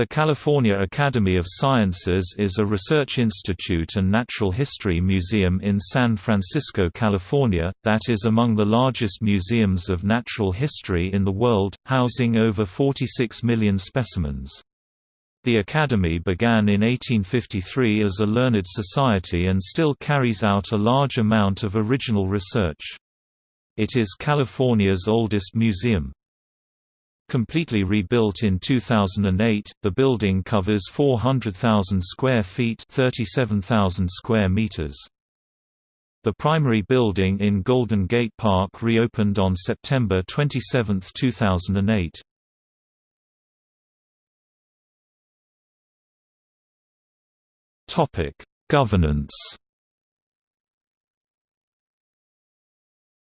The California Academy of Sciences is a research institute and natural history museum in San Francisco, California, that is among the largest museums of natural history in the world, housing over 46 million specimens. The Academy began in 1853 as a learned society and still carries out a large amount of original research. It is California's oldest museum. Completely rebuilt in 2008, the building covers 400,000 square feet 37,000 square meters. The primary building in Golden Gate Park reopened on September 27, 2008. Governance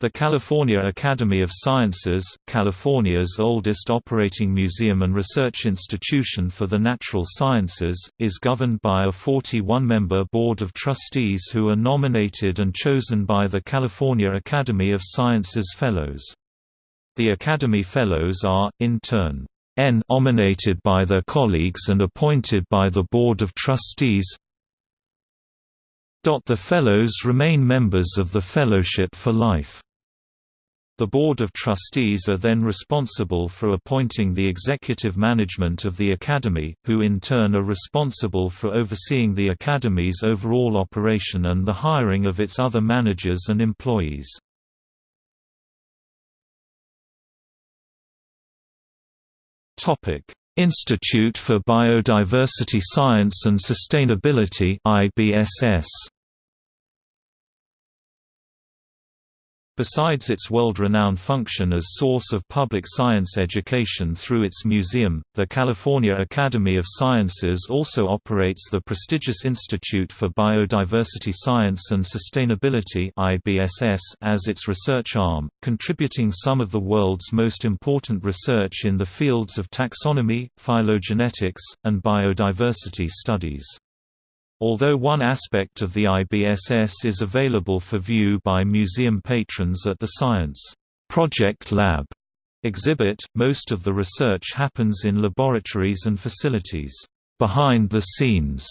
The California Academy of Sciences, California's oldest operating museum and research institution for the natural sciences, is governed by a 41-member Board of Trustees who are nominated and chosen by the California Academy of Sciences Fellows. The Academy Fellows are, in turn, nominated by their colleagues and appointed by the Board of Trustees The Fellows remain members of the Fellowship for Life. The Board of Trustees are then responsible for appointing the executive management of the Academy, who in turn are responsible for overseeing the Academy's overall operation and the hiring of its other managers and employees. Institute for Biodiversity Science and Sustainability IBSS Besides its world-renowned function as source of public science education through its museum, the California Academy of Sciences also operates the prestigious Institute for Biodiversity Science and Sustainability as its research arm, contributing some of the world's most important research in the fields of taxonomy, phylogenetics, and biodiversity studies. Although one aspect of the IBSS is available for view by museum patrons at the Science Project Lab exhibit, most of the research happens in laboratories and facilities behind the scenes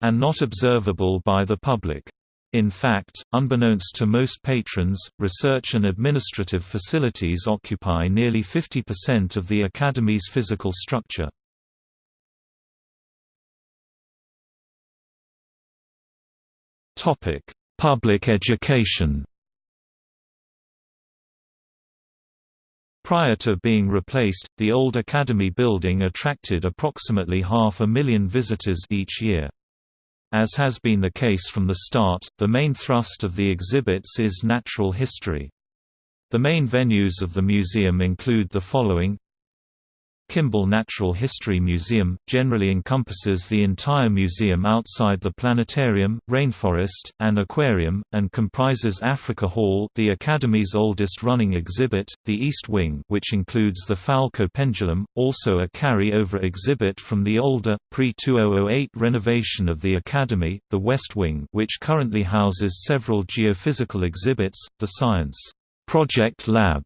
and not observable by the public. In fact, unbeknownst to most patrons, research and administrative facilities occupy nearly 50% of the Academy's physical structure. Topic: Public education. Prior to being replaced, the old Academy building attracted approximately half a million visitors each year. As has been the case from the start, the main thrust of the exhibits is natural history. The main venues of the museum include the following Kimball Natural History Museum, generally encompasses the entire museum outside the planetarium, rainforest, and aquarium, and comprises Africa Hall the Academy's oldest running exhibit, the East Wing which includes the Foucault pendulum, also a carry-over exhibit from the older, pre-2008 renovation of the Academy, the West Wing which currently houses several geophysical exhibits, the Science Project Lab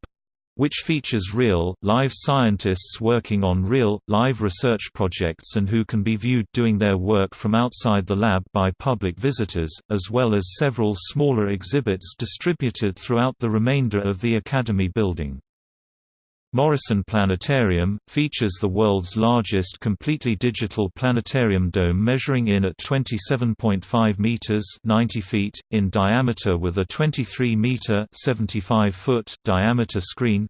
which features real, live scientists working on real, live research projects and who can be viewed doing their work from outside the lab by public visitors, as well as several smaller exhibits distributed throughout the remainder of the Academy building. Morrison Planetarium, features the world's largest completely digital planetarium dome measuring in at 27.5 meters 90 feet, in diameter with a 23-meter 75 foot diameter screen.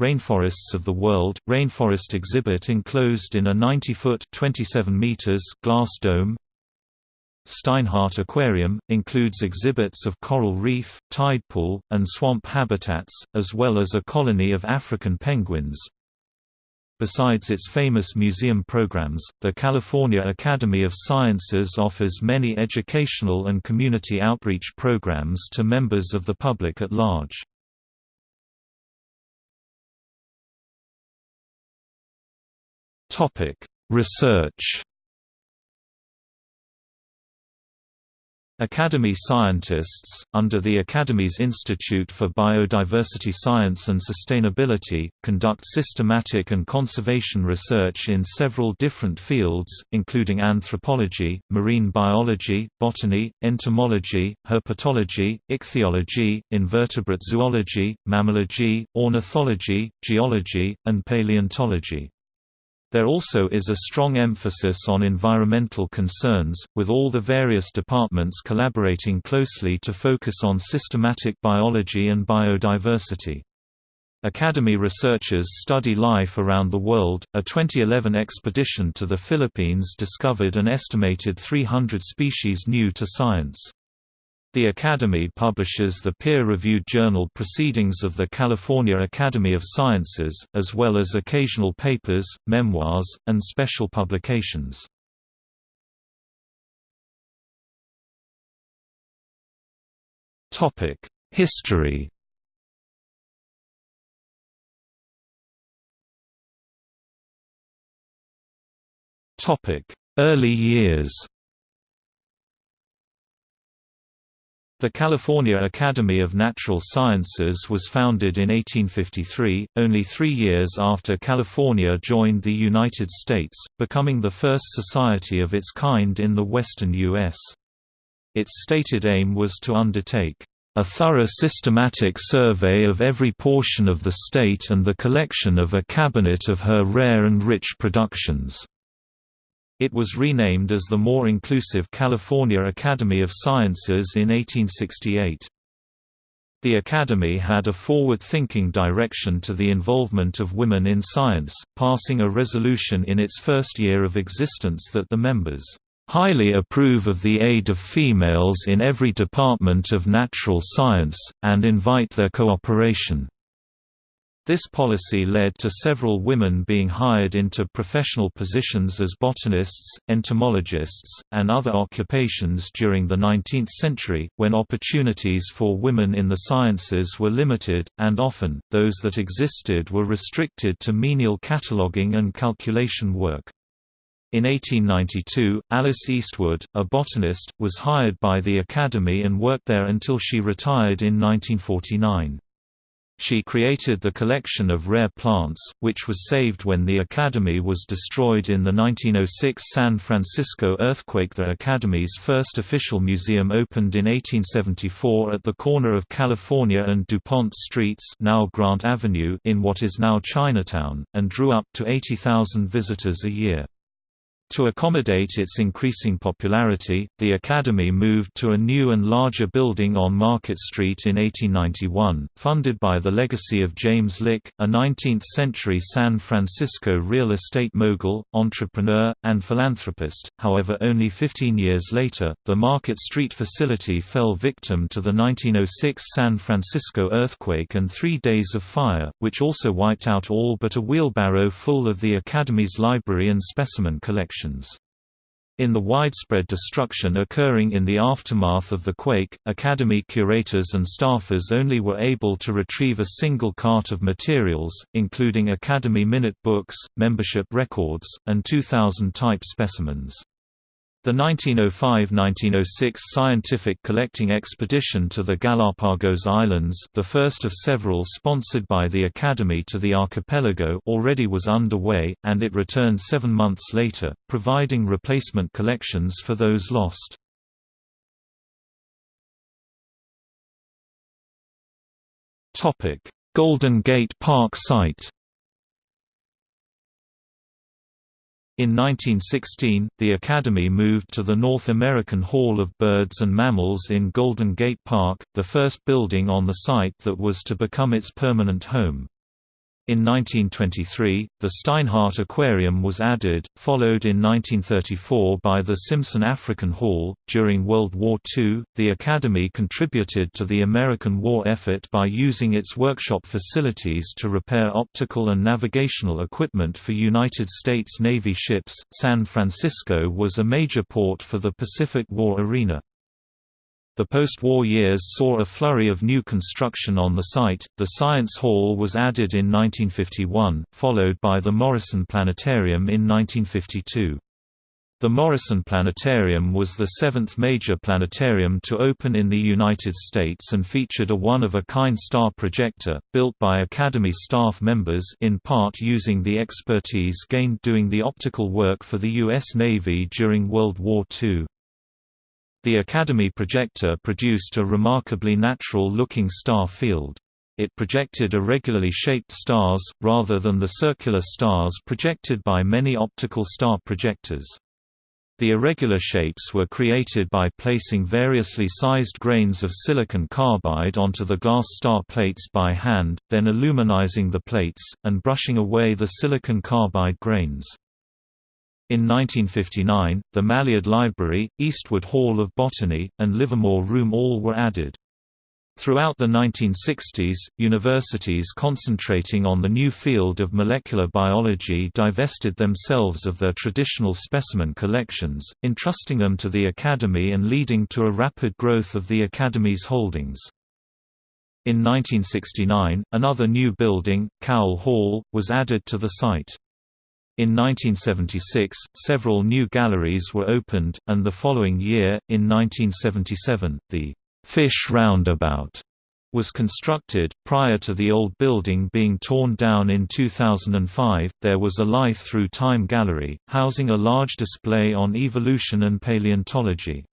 Rainforests of the World, rainforest exhibit enclosed in a 90-foot 27 meters glass dome Steinhardt Aquarium, includes exhibits of coral reef, tide pool, and swamp habitats, as well as a colony of African penguins. Besides its famous museum programs, the California Academy of Sciences offers many educational and community outreach programs to members of the public at large. Research Academy scientists, under the Academy's Institute for Biodiversity Science and Sustainability, conduct systematic and conservation research in several different fields, including anthropology, marine biology, botany, entomology, herpetology, ichthyology, invertebrate zoology, mammalogy, ornithology, geology, and paleontology. There also is a strong emphasis on environmental concerns, with all the various departments collaborating closely to focus on systematic biology and biodiversity. Academy researchers study life around the world. A 2011 expedition to the Philippines discovered an estimated 300 species new to science. The Academy publishes the peer-reviewed journal Proceedings of the California Academy of Sciences, as well as occasional papers, memoirs, and special publications. History Early years The California Academy of Natural Sciences was founded in 1853, only three years after California joined the United States, becoming the first society of its kind in the western U.S. Its stated aim was to undertake a thorough systematic survey of every portion of the state and the collection of a cabinet of her rare and rich productions. It was renamed as the more inclusive California Academy of Sciences in 1868. The Academy had a forward-thinking direction to the involvement of women in science, passing a resolution in its first year of existence that the members highly approve of the aid of females in every department of natural science, and invite their cooperation. This policy led to several women being hired into professional positions as botanists, entomologists, and other occupations during the 19th century, when opportunities for women in the sciences were limited, and often, those that existed were restricted to menial cataloguing and calculation work. In 1892, Alice Eastwood, a botanist, was hired by the Academy and worked there until she retired in 1949. She created the collection of rare plants, which was saved when the Academy was destroyed in the 1906 San Francisco earthquake. The Academy's first official museum opened in 1874 at the corner of California and DuPont Streets now Grant Avenue in what is now Chinatown, and drew up to 80,000 visitors a year. To accommodate its increasing popularity, the Academy moved to a new and larger building on Market Street in 1891, funded by the legacy of James Lick, a 19th-century San Francisco real estate mogul, entrepreneur, and philanthropist. However only 15 years later, the Market Street facility fell victim to the 1906 San Francisco earthquake and three days of fire, which also wiped out all but a wheelbarrow full of the Academy's library and specimen collection. In the widespread destruction occurring in the aftermath of the quake, Academy curators and staffers only were able to retrieve a single cart of materials, including Academy Minute books, membership records, and 2,000 type specimens. The 1905–1906 scientific collecting expedition to the Galapagos Islands the first of several sponsored by the Academy to the archipelago already was underway, and it returned seven months later, providing replacement collections for those lost. Golden Gate Park site In 1916, the Academy moved to the North American Hall of Birds and Mammals in Golden Gate Park, the first building on the site that was to become its permanent home. In 1923, the Steinhardt Aquarium was added, followed in 1934 by the Simpson African Hall. During World War II, the Academy contributed to the American war effort by using its workshop facilities to repair optical and navigational equipment for United States Navy ships. San Francisco was a major port for the Pacific War arena. The post-war years saw a flurry of new construction on the site. The Science Hall was added in 1951, followed by the Morrison Planetarium in 1952. The Morrison Planetarium was the seventh major planetarium to open in the United States and featured a one-of-a-kind star projector, built by Academy staff members in part using the expertise gained doing the optical work for the U.S. Navy during World War II. The Academy projector produced a remarkably natural-looking star field. It projected irregularly shaped stars, rather than the circular stars projected by many optical star projectors. The irregular shapes were created by placing variously sized grains of silicon carbide onto the glass star plates by hand, then aluminizing the plates, and brushing away the silicon carbide grains. In 1959, the Mailliard Library, Eastwood Hall of Botany, and Livermore Room all were added. Throughout the 1960s, universities concentrating on the new field of molecular biology divested themselves of their traditional specimen collections, entrusting them to the Academy and leading to a rapid growth of the Academy's holdings. In 1969, another new building, Cowell Hall, was added to the site. In 1976, several new galleries were opened, and the following year, in 1977, the Fish Roundabout was constructed. Prior to the old building being torn down in 2005, there was a Life Through Time gallery, housing a large display on evolution and paleontology.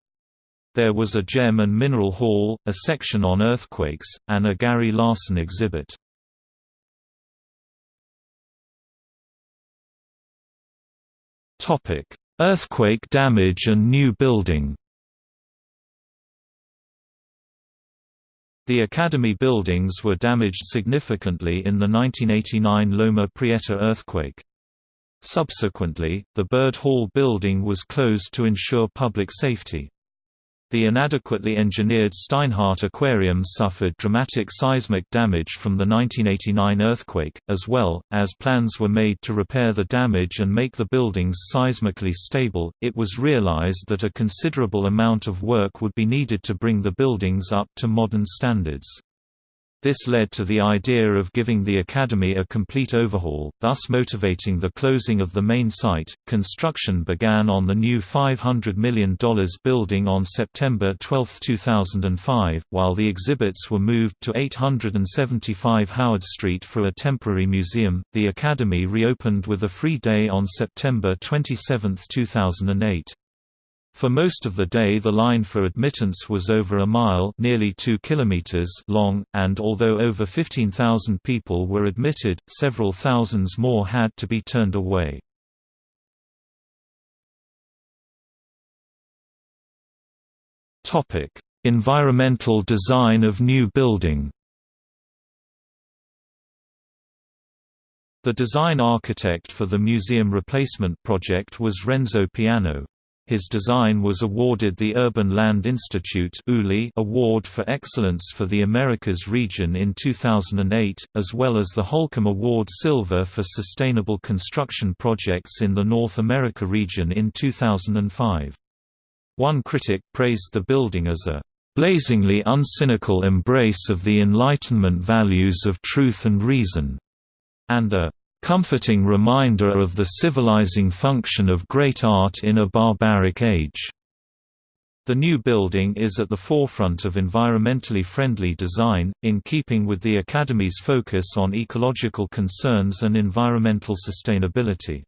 There was a gem and mineral hall, a section on earthquakes, and a Gary Larson exhibit. Earthquake damage and new building The Academy buildings were damaged significantly in the 1989 Loma Prieta earthquake. Subsequently, the Bird Hall building was closed to ensure public safety. The inadequately engineered Steinhardt Aquarium suffered dramatic seismic damage from the 1989 earthquake, as well, as plans were made to repair the damage and make the buildings seismically stable. It was realized that a considerable amount of work would be needed to bring the buildings up to modern standards. This led to the idea of giving the Academy a complete overhaul, thus motivating the closing of the main site. Construction began on the new $500 million building on September 12, 2005, while the exhibits were moved to 875 Howard Street for a temporary museum. The Academy reopened with a free day on September 27, 2008. For most of the day the line for admittance was over a mile nearly 2 kilometers long, and although over 15,000 people were admitted, several thousands more had to be turned away. environmental design of new building The design architect for the museum replacement project was Renzo Piano. His design was awarded the Urban Land Institute Award for Excellence for the Americas region in 2008, as well as the Holcim Award Silver for Sustainable Construction Projects in the North America region in 2005. One critic praised the building as a blazingly uncynical embrace of the Enlightenment values of truth and reason, and a comforting reminder of the civilizing function of great art in a barbaric age. The new building is at the forefront of environmentally friendly design, in keeping with the Academy's focus on ecological concerns and environmental sustainability.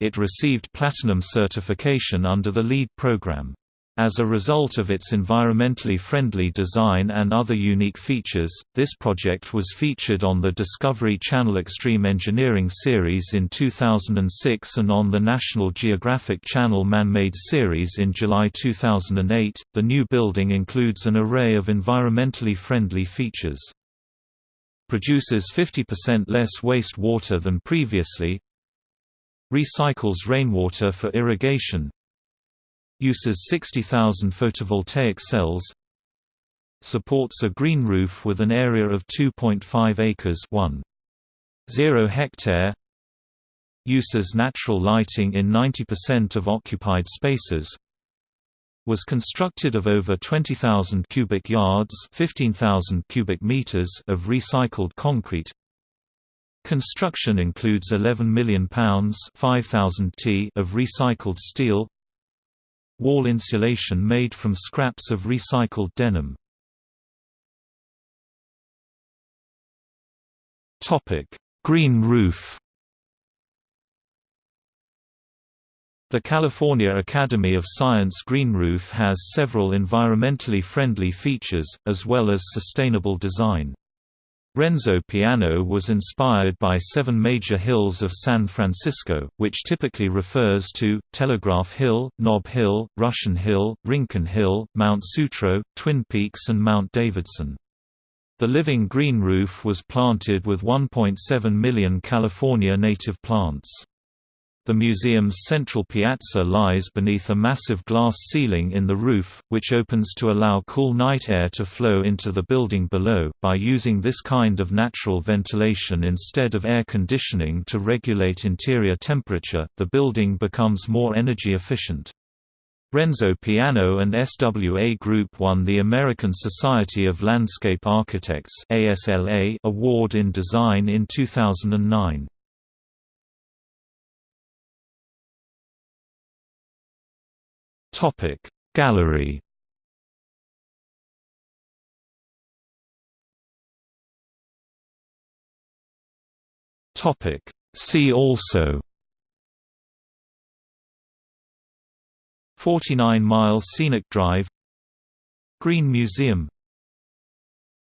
It received Platinum certification under the LEED program. As a result of its environmentally friendly design and other unique features, this project was featured on the Discovery Channel Extreme Engineering series in 2006 and on the National Geographic Channel Man-Made series in July 2008. The new building includes an array of environmentally friendly features. Produces 50% less waste water than previously. Recycles rainwater for irrigation Uses 60,000 photovoltaic cells Supports a green roof with an area of 2.5 acres 1.0 hectare Uses natural lighting in 90% of occupied spaces was constructed of over 20,000 cubic yards 15,000 cubic meters of recycled concrete. Construction includes £11 million 5,000 t of recycled steel Wall insulation made from scraps of recycled denim Green roof The California Academy of Science Green Roof has several environmentally friendly features, as well as sustainable design. Renzo Piano was inspired by seven major hills of San Francisco, which typically refers to, Telegraph Hill, Nob Hill, Russian Hill, Rincon Hill, Mount Sutro, Twin Peaks and Mount Davidson. The living green roof was planted with 1.7 million California native plants. The museum's central piazza lies beneath a massive glass ceiling in the roof, which opens to allow cool night air to flow into the building below. By using this kind of natural ventilation instead of air conditioning to regulate interior temperature, the building becomes more energy efficient. Renzo Piano and SWA Group won the American Society of Landscape Architects award in design in 2009. Topic. Gallery Topic. See also 49 Mile Scenic Drive Green Museum